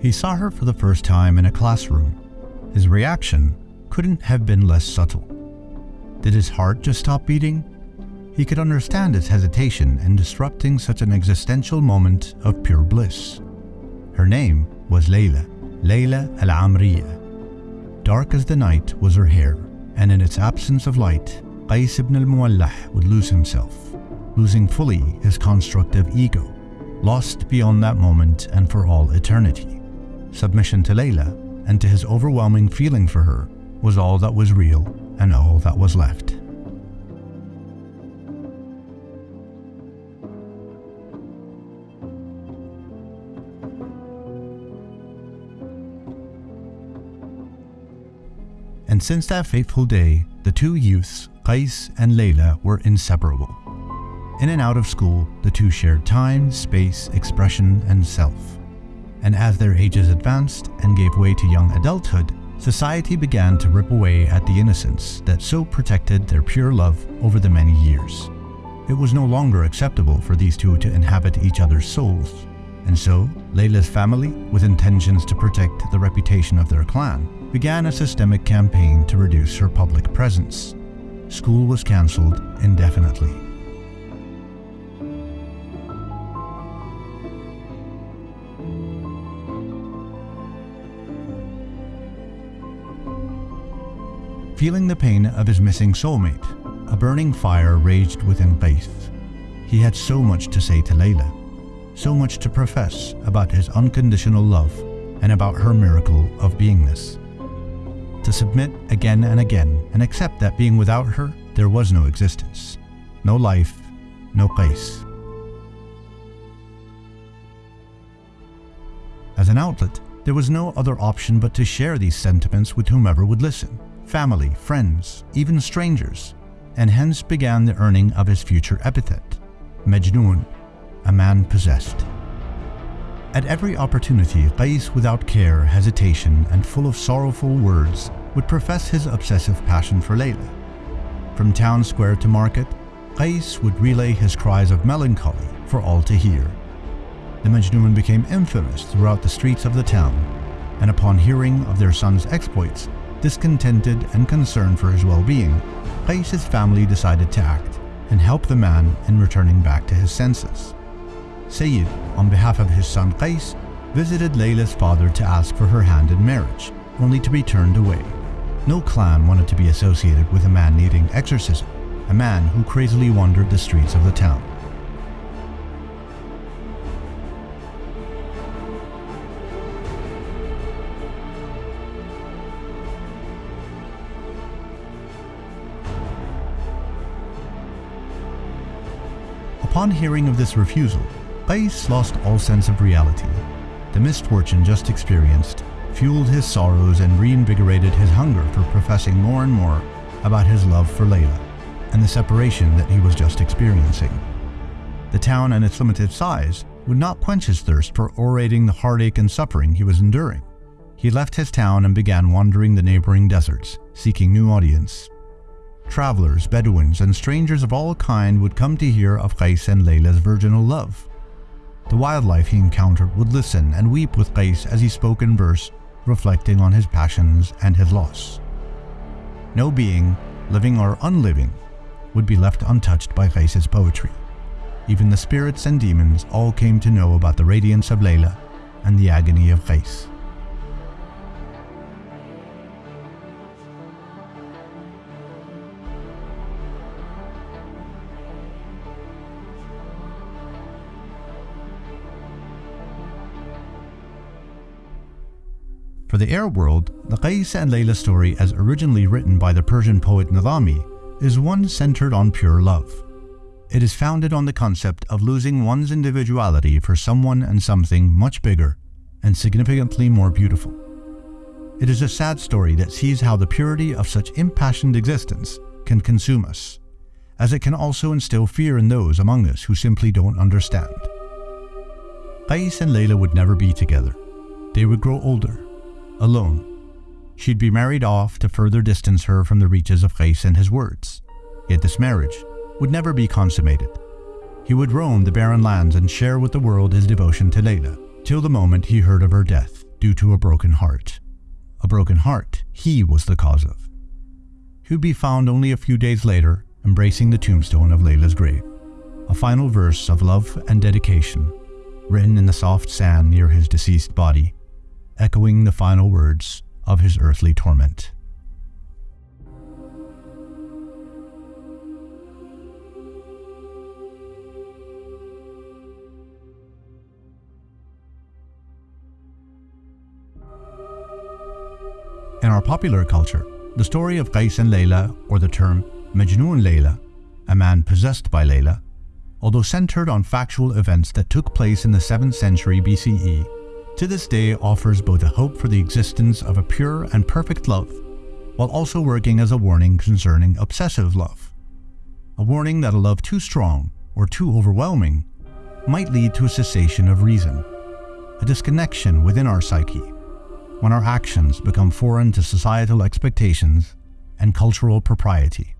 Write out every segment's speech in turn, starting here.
He saw her for the first time in a classroom. His reaction couldn't have been less subtle. Did his heart just stop beating? He could understand his hesitation in disrupting such an existential moment of pure bliss. Her name was Layla, Layla Al Amriya. Dark as the night was her hair, and in its absence of light, Qais ibn al Muwallah would lose himself, losing fully his constructive ego, lost beyond that moment and for all eternity. Submission to Layla and to his overwhelming feeling for her was all that was real and all that was left. And since that fateful day, the two youths, Qais and Layla, were inseparable. In and out of school, the two shared time, space, expression, and self. And as their ages advanced and gave way to young adulthood, society began to rip away at the innocence that so protected their pure love over the many years. It was no longer acceptable for these two to inhabit each other's souls, and so Layla's family, with intentions to protect the reputation of their clan, began a systemic campaign to reduce her public presence. School was cancelled indefinitely. Feeling the pain of his missing soulmate, a burning fire raged within Qais. He had so much to say to Layla, so much to profess about his unconditional love and about her miracle of beingness. To submit again and again and accept that being without her, there was no existence, no life, no Qais. As an outlet, there was no other option but to share these sentiments with whomever would listen family, friends, even strangers, and hence began the earning of his future epithet, Majnun, a man possessed. At every opportunity, Qais, without care, hesitation, and full of sorrowful words, would profess his obsessive passion for Layla. From town square to market, Qais would relay his cries of melancholy for all to hear. The Majnun became infamous throughout the streets of the town, and upon hearing of their son's exploits, Discontented and concerned for his well-being, Qais's family decided to act and help the man in returning back to his senses. Sayyid, on behalf of his son Qais, visited Layla's father to ask for her hand in marriage, only to be turned away. No clan wanted to be associated with a man needing exorcism, a man who crazily wandered the streets of the town. Upon hearing of this refusal, Qais lost all sense of reality. The misfortune just experienced fueled his sorrows and reinvigorated his hunger for professing more and more about his love for Layla and the separation that he was just experiencing. The town and its limited size would not quench his thirst for orating the heartache and suffering he was enduring. He left his town and began wandering the neighboring deserts, seeking new audience. Travelers, Bedouins, and strangers of all kind would come to hear of Qais and Layla's virginal love. The wildlife he encountered would listen and weep with Qais as he spoke in verse, reflecting on his passions and his loss. No being, living or unliving, would be left untouched by Qais's poetry. Even the spirits and demons all came to know about the radiance of Layla and the agony of Qais. For the Arab world, the Qais and Layla story as originally written by the Persian poet Nizami is one centered on pure love. It is founded on the concept of losing one's individuality for someone and something much bigger and significantly more beautiful. It is a sad story that sees how the purity of such impassioned existence can consume us, as it can also instill fear in those among us who simply don't understand. Qais and Layla would never be together. They would grow older, alone. She'd be married off to further distance her from the reaches of Qais and his words. Yet this marriage would never be consummated. He would roam the barren lands and share with the world his devotion to Layla, till the moment he heard of her death. due to a broken heart. A broken heart he was the cause of. He would be found only a few days later embracing the tombstone of Layla's grave, a final verse of love and dedication, written in the soft sand near his deceased body, echoing the final words of his earthly torment. In our popular culture, the story of Qais and Layla, or the term Majnun Layla, a man possessed by Layla, although centered on factual events that took place in the 7th century BCE, to this day offers both a hope for the existence of a pure and perfect love, while also working as a warning concerning obsessive love. A warning that a love too strong or too overwhelming might lead to a cessation of reason, a disconnection within our psyche, when our actions become foreign to societal expectations and cultural propriety.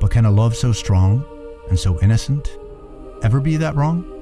But can a love so strong and so innocent ever be that wrong?